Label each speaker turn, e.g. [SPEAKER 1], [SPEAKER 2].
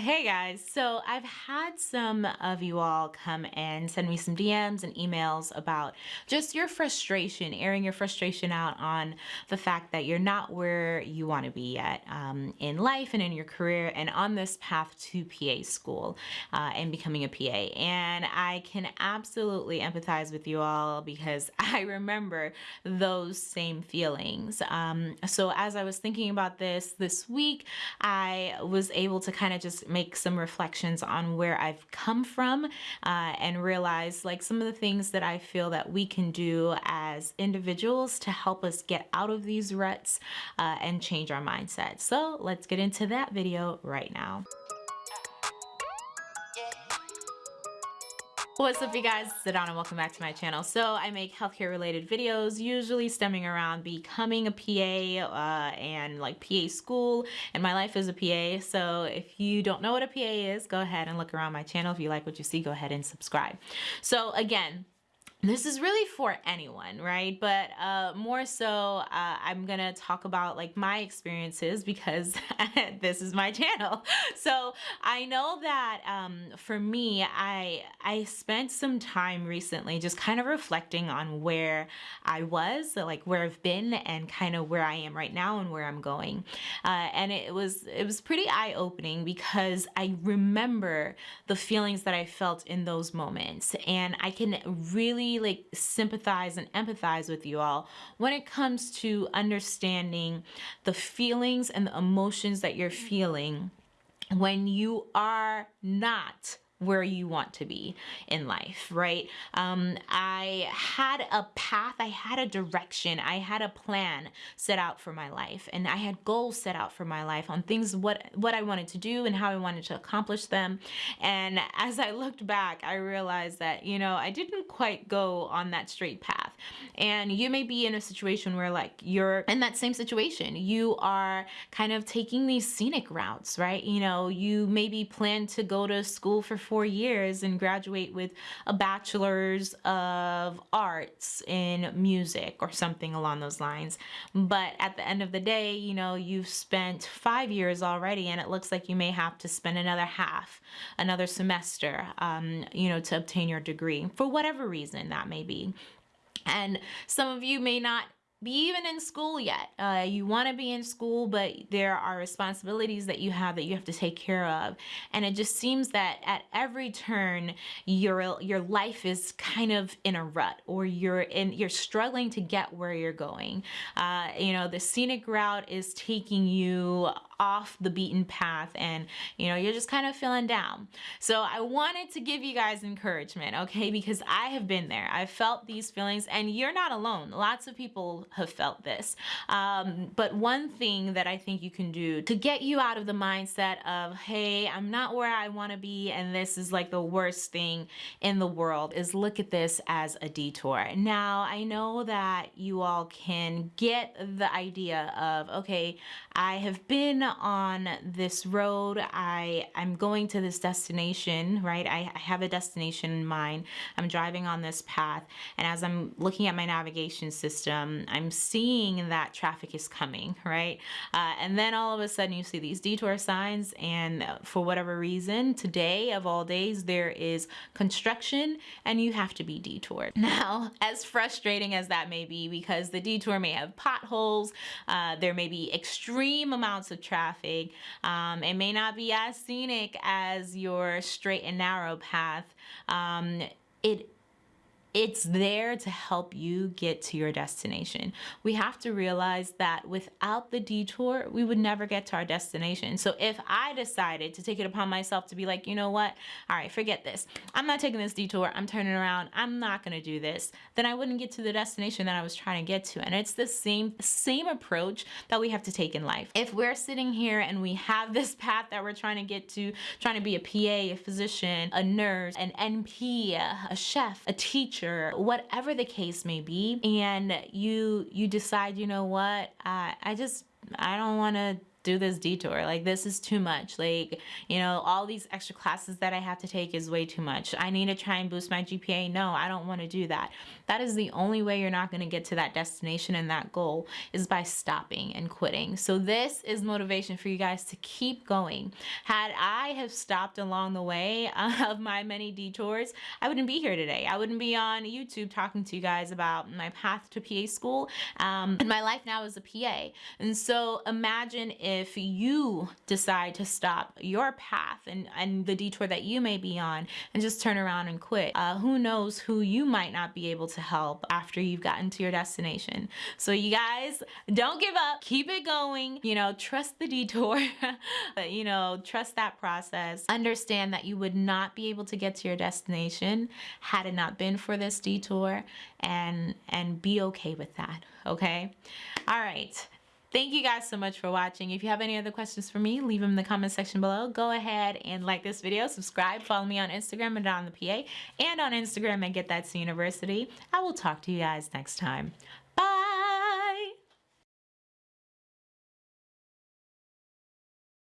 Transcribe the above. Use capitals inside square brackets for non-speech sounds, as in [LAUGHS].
[SPEAKER 1] Hey guys, so I've had some of you all come and send me some DMs and emails about just your frustration, airing your frustration out on the fact that you're not where you want to be yet um, in life and in your career and on this path to PA school uh, and becoming a PA. And I can absolutely empathize with you all because [LAUGHS] I remember those same feelings. Um, so as I was thinking about this this week, I was able to kind of just make some reflections on where I've come from uh, and realize like some of the things that I feel that we can do as individuals to help us get out of these ruts uh, and change our mindset. So let's get into that video right now. What's up you guys, it's Adana, welcome back to my channel. So I make healthcare related videos, usually stemming around becoming a PA uh, and like PA school, and my life as a PA. So if you don't know what a PA is, go ahead and look around my channel. If you like what you see, go ahead and subscribe. So again, this is really for anyone right? But uh, more so uh, I'm gonna talk about like my experiences because [LAUGHS] this is my channel. [LAUGHS] So I know that um, for me I I spent some time recently just kind of reflecting on where I was like where I've been and kind of where I am right now and where I'm going. Uh, and it was it was pretty eye-opening because I remember the feelings that I felt in those moments. And I can really like sympathize and empathize with you all when it comes to understanding the feelings and the emotions that you're feeling when you are not where you want to be in life, right? Um, I had a path, I had a direction, I had a plan set out for my life, and I had goals set out for my life on things what what I wanted to do and how I wanted to accomplish them. And as I looked back, I realized that you know I didn't quite go on that straight path. And you may be in a situation where like you're in that same situation, you are kind of taking these scenic routes, right? You know, you maybe plan to go to school for four years and graduate with a bachelor's of arts in music or something along those lines. But at the end of the day, you know, you've spent five years already and it looks like you may have to spend another half, another semester, um, you know, to obtain your degree for whatever reason that may be. And some of you may not be even in school yet. Uh, you want to be in school, but there are responsibilities that you have that you have to take care of. And it just seems that at every turn, your your life is kind of in a rut, or you're in you're struggling to get where you're going. Uh, you know, the scenic route is taking you off the beaten path and you know you're just kind of feeling down. So I wanted to give you guys encouragement okay? Because I have been there. I've felt these feelings and you're not alone. Lots of people have felt this. Um, but one thing that I think you can do to get you out of the mindset of hey I'm not where I want to be and this is like the worst thing in the world is look at this as a detour. Now I know that you all can get the idea of okay I have been on this road. I, I'm going to this destination, right? I, I have a destination in mind. I'm driving on this path. And as I'm looking at my navigation system, I'm seeing that traffic is coming, right? Uh, and then all of a sudden you see these detour signs and for whatever reason, today of all days, there is construction and you have to be detoured. [LAUGHS] Now, as frustrating as that may be, because the detour may have potholes, uh, there may be extreme amounts of traffic, traffic. Um, it may not be as scenic as your straight and narrow path. Um, it it's there to help you get to your destination. We have to realize that without the detour, we would never get to our destination. So if I decided to take it upon myself to be like, you know what? All right, forget this. I'm not taking this detour. I'm turning around. I'm not going to do this. Then I wouldn't get to the destination that I was trying to get to. And it's the same same approach that we have to take in life. If we're sitting here and we have [LAUGHS] this path that we're trying to get to, trying to be a PA, a physician, a nurse, an NP, a chef, a teacher, teacher, whatever the case may be, and you you decide, you know what, I, I just I don't want to do this detour. Like this is too much. Like, you know, all these extra classes that I have to take is way too much. I need to try and boost my GPA. No, I don't want to do that. That is the only way you're not going to get to that destination and that goal is by stopping and quitting. So this is motivation for you guys to keep going. Had I have stopped along the way [LAUGHS] of my many detours, I wouldn't be here today. I wouldn't be on YouTube talking to you guys about my path to PA school um, and my life now as a PA. And so imagine if if you decide to stop your path and, and the detour that you may be on and just turn around and quit. Uh, who knows who you might not be able to help after you've gotten to your destination. So you guys, don't give up. Keep it going. You know, trust the detour. [LAUGHS] but, you know, trust that process. Understand that you would not be able to get to your destination had it not been for this detour and and be okay with that okay all right Thank you guys so much for watching. If you have any other questions for me, leave them in the comment section below. Go ahead and like this video, subscribe, follow me on Instagram and on the PA, and on Instagram and Get That to University. I will talk to you guys next time.